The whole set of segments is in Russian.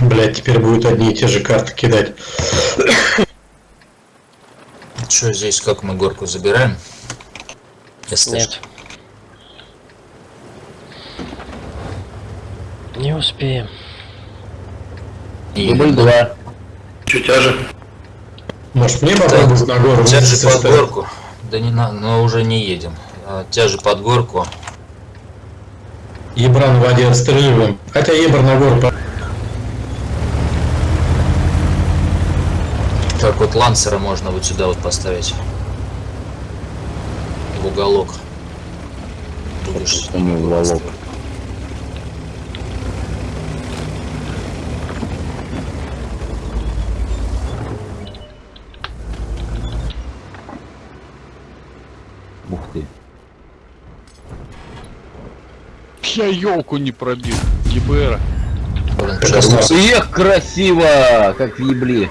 Блять, теперь будут одни и те же карты кидать. Что здесь, как мы горку забираем? Если Нет. Не успеем. И- Дубль 2. Чуть тяже. Может мне попробовать на гору Тяжи под составить? горку. Да не надо, но уже не едем. А, Тяжи под горку. Ебра на воде отстреливаем. Хотя ебр на гору Так вот лансера можно вот сюда вот поставить. В уголок. Будешь Почему в уголок? Ух ты. Я елку не пробил. Класс. Эх, красиво! Как в ебле.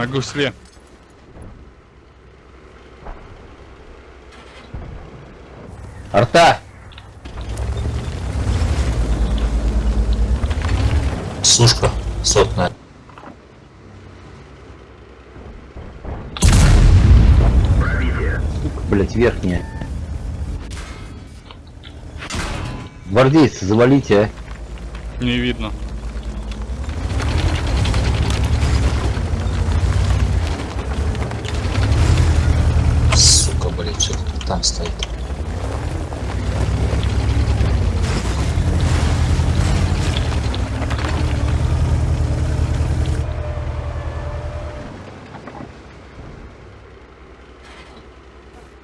На гусле. Арта! Сушка сотная. Блять, верхняя. Гвардейцы, завалите, а. Не видно. Сука, блядь, что там стоит.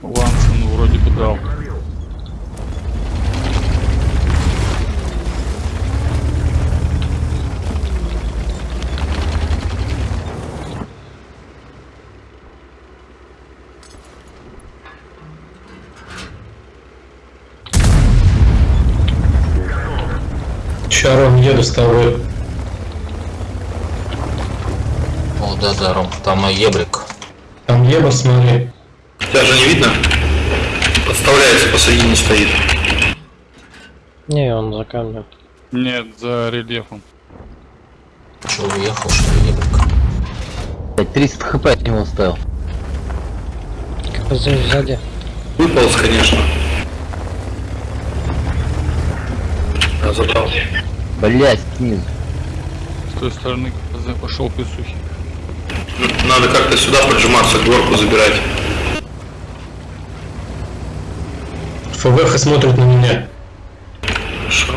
Лансен вроде бы дал. Чаром еду с тобой. О, да, да, Ром, там и ебрик. Там ебр, смотри. Тебя же не видно? Подставляется, посредине стоит. Не, он за камнем. Нет, за рельефом. Че, уехал, что ли, ебрик? Блять, 300 хп от него оставил. КПЗ сзади. Выполз, конечно. Я забрал. Блять, снизу. С той стороны КПЗ пошел писухи. Надо как-то сюда поджиматься, горку забирать. ФВХ смотрит на меня. Хорошо.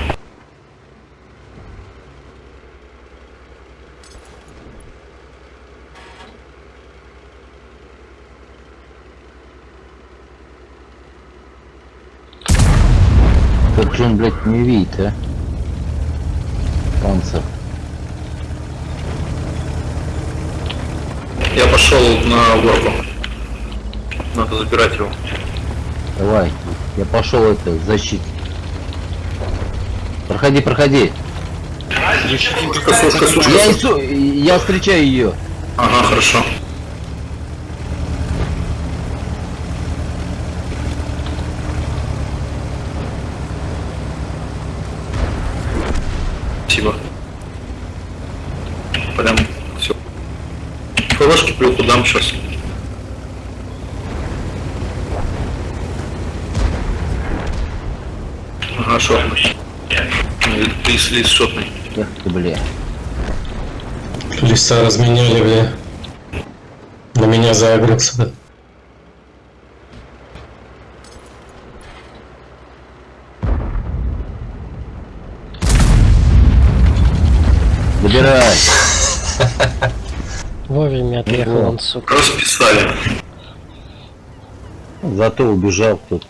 Как же он, блять, не видит, а? Панцер. Я пошел на горку. Надо забирать его. Давай. Я пошел это, защит. Проходи, проходи. Сушка, сушка, сушка. Я, сушка. ису- я встречаю ее. Ага, хорошо. Прям все. ФВшки плюху дам сейчас. Ага, шотный. Лис, лис шотный. Эх ты, бля. Леса разменяли, бля. На меня да. Выбирай. Вовремя отъехал он, сука. Расписали. Зато убежал кто-то.